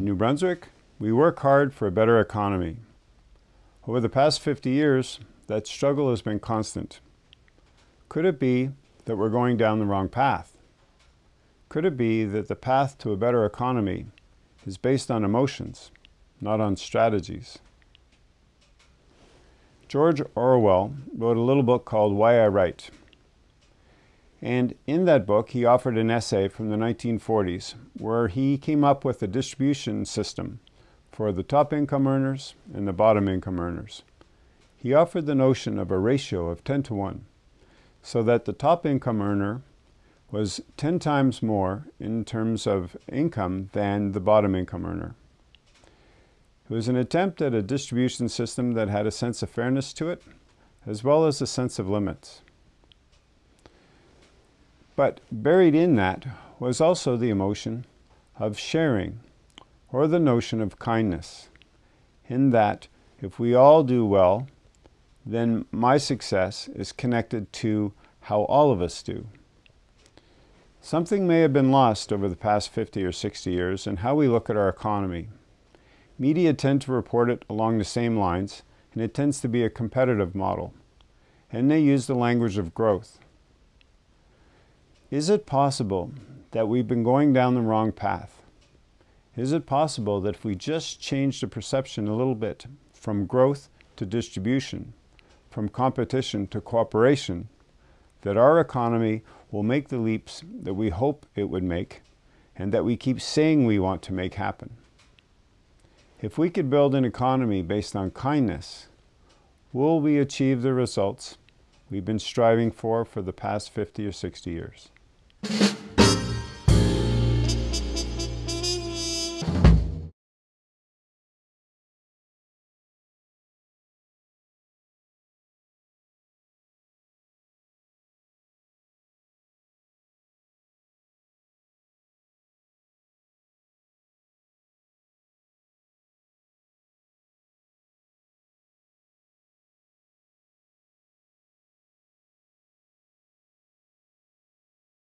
New Brunswick, we work hard for a better economy. Over the past 50 years, that struggle has been constant. Could it be that we're going down the wrong path? Could it be that the path to a better economy is based on emotions, not on strategies? George Orwell wrote a little book called Why I Write. And in that book, he offered an essay from the 1940s where he came up with a distribution system for the top income earners and the bottom income earners. He offered the notion of a ratio of 10 to 1 so that the top income earner was 10 times more in terms of income than the bottom income earner. It was an attempt at a distribution system that had a sense of fairness to it, as well as a sense of limits. But buried in that was also the emotion of sharing, or the notion of kindness, in that if we all do well, then my success is connected to how all of us do. Something may have been lost over the past 50 or 60 years in how we look at our economy. Media tend to report it along the same lines, and it tends to be a competitive model. And they use the language of growth. Is it possible that we've been going down the wrong path? Is it possible that if we just change the perception a little bit from growth to distribution, from competition to cooperation, that our economy will make the leaps that we hope it would make and that we keep saying we want to make happen. If we could build an economy based on kindness, will we achieve the results we've been striving for for the past 50 or 60 years? you